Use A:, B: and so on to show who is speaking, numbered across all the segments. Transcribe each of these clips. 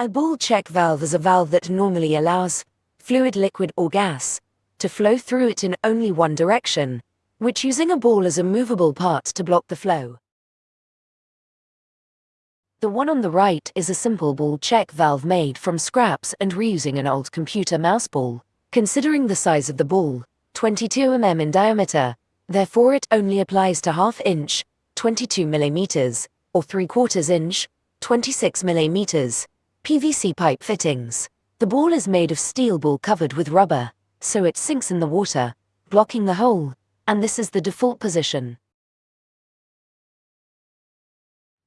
A: A ball check valve is a valve that normally allows fluid, liquid, or gas to flow through it in only one direction, which using a ball as a movable part to block the flow. The one on the right is a simple ball check valve made from scraps and reusing an old computer mouse ball. Considering the size of the ball, 22 mm in diameter, therefore it only applies to half inch, 22 millimeters, or 3 quarters inch, 26 millimeters, PVC pipe fittings. The ball is made of steel ball covered with rubber, so it sinks in the water, blocking the hole, and this is the default position.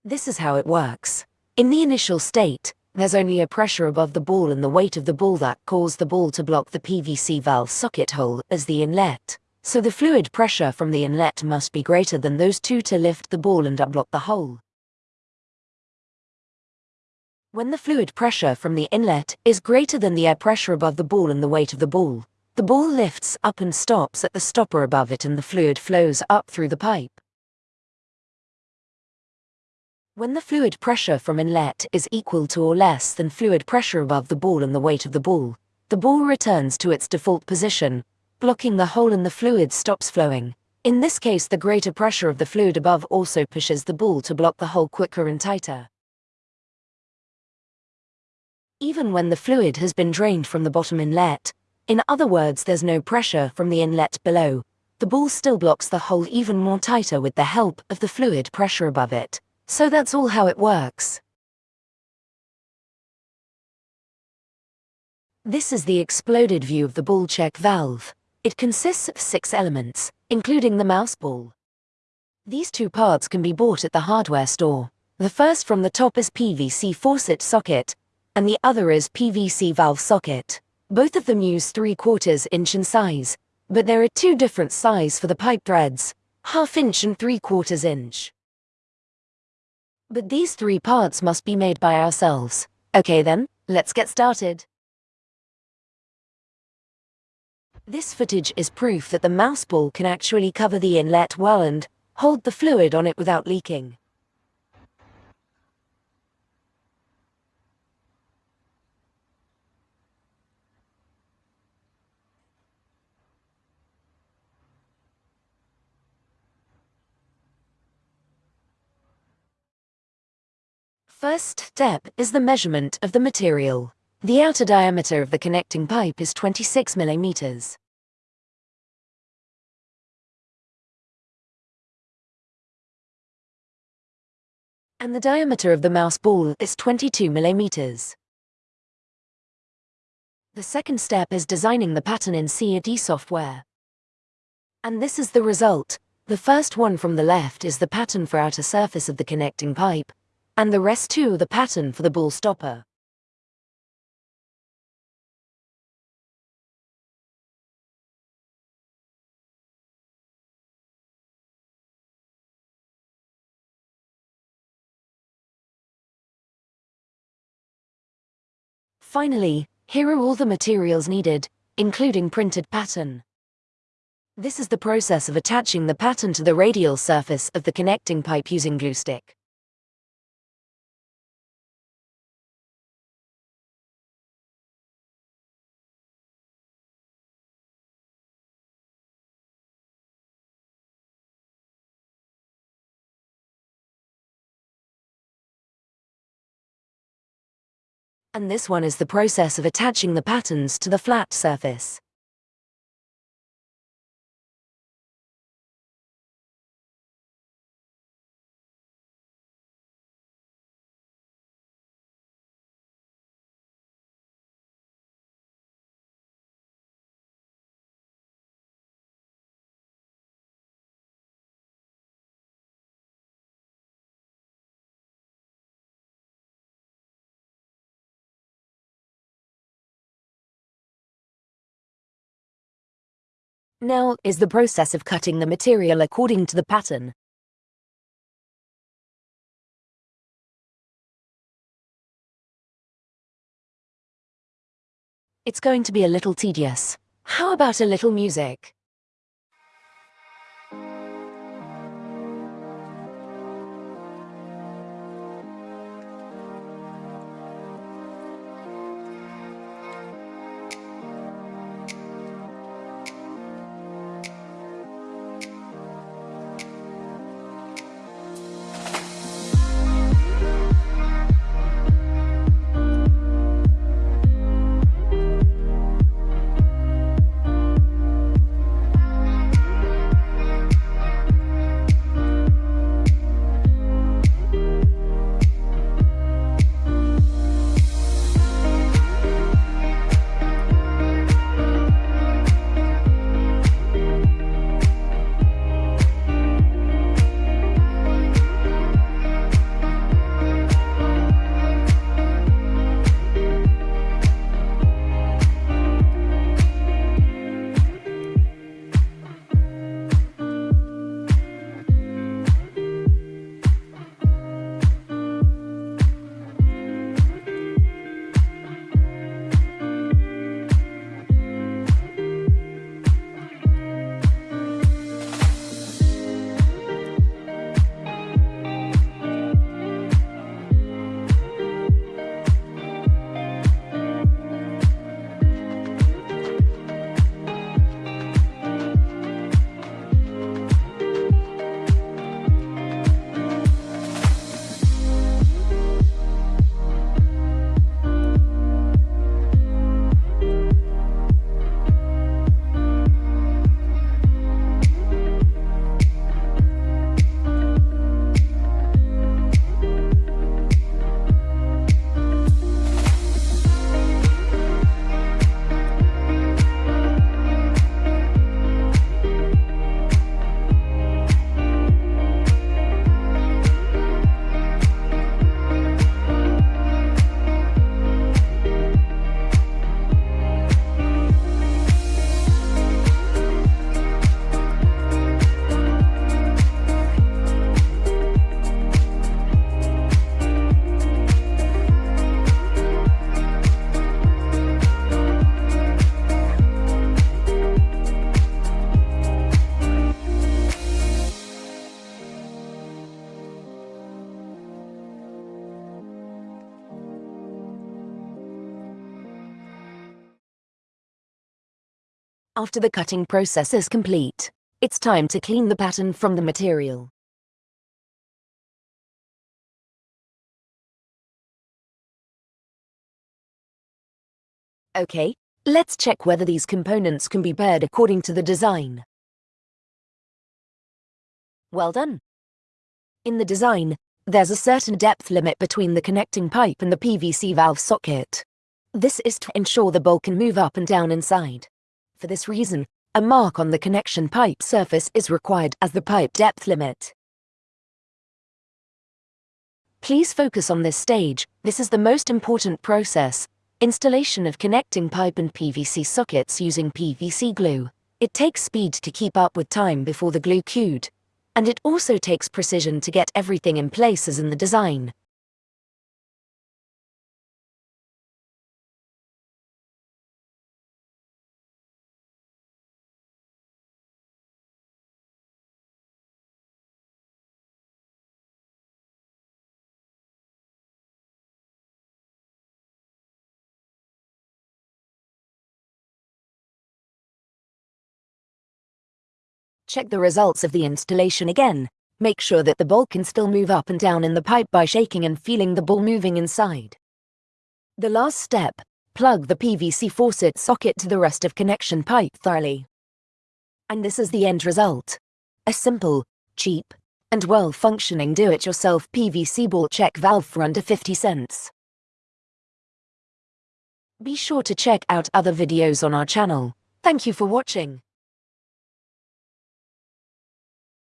A: This is how it works. In the initial state, there's only a pressure above the ball and the weight of the ball that cause the ball to block the PVC valve socket hole as the inlet. So the fluid pressure from the inlet must be greater than those two to lift the ball and unblock the hole. When the fluid pressure from the inlet is greater than the air pressure above the ball and the weight of the ball, the ball lifts up and stops at the stopper above it and the fluid flows up through the pipe. When the fluid pressure from inlet is equal to or less than fluid pressure above the ball and the weight of the ball, the ball returns to its default position, blocking the hole and the fluid stops flowing. In this case the greater pressure of the fluid above also pushes the ball to block the hole quicker and tighter. Even when the fluid has been drained from the bottom inlet, in other words there's no pressure from the inlet below, the ball still blocks the hole even more tighter with the help of the fluid pressure above it. So that's all how it works. This is the exploded view of the ball check valve. It consists of six elements, including the mouse ball. These two parts can be bought at the hardware store. The first from the top is PVC faucet socket, and the other is PVC valve socket. Both of them use 3 quarters inch in size, but there are two different size for the pipe threads, half inch and 3 quarters inch. But these three parts must be made by ourselves. Okay then, let's get started. This footage is proof that the mouse ball can actually cover the inlet well and hold the fluid on it without leaking. First step is the measurement of the material. The outer diameter of the connecting pipe is 26 millimeters. And the diameter of the mouse ball is 22 millimeters. The second step is designing the pattern in CAD software. And this is the result. The first one from the left is the pattern for outer surface of the connecting pipe, and the rest too the pattern for the ball stopper. Finally, here are all the materials needed, including printed pattern. This is the process of attaching the pattern to the radial surface of the connecting pipe using glue stick. And this one is the process of attaching the patterns to the flat surface. Now is the process of cutting the material according to the pattern. It's going to be a little tedious. How about a little music? After the cutting process is complete, it's time to clean the pattern from the material. Okay, let's check whether these components can be paired according to the design. Well done. In the design, there's a certain depth limit between the connecting pipe and the PVC valve socket. This is to ensure the bolt can move up and down inside. For this reason, a mark on the connection pipe surface is required as the pipe depth limit. Please focus on this stage, this is the most important process, Installation of connecting pipe and PVC sockets using PVC glue. It takes speed to keep up with time before the glue cued. And it also takes precision to get everything in place as in the design. Check the results of the installation again. Make sure that the ball can still move up and down in the pipe by shaking and feeling the ball moving inside. The last step, plug the PVC faucet socket to the rest of connection pipe thoroughly. And this is the end result. A simple, cheap, and well-functioning do-it-yourself PVC ball check valve for under 50 cents. Be sure to check out other videos on our channel. Thank you for watching.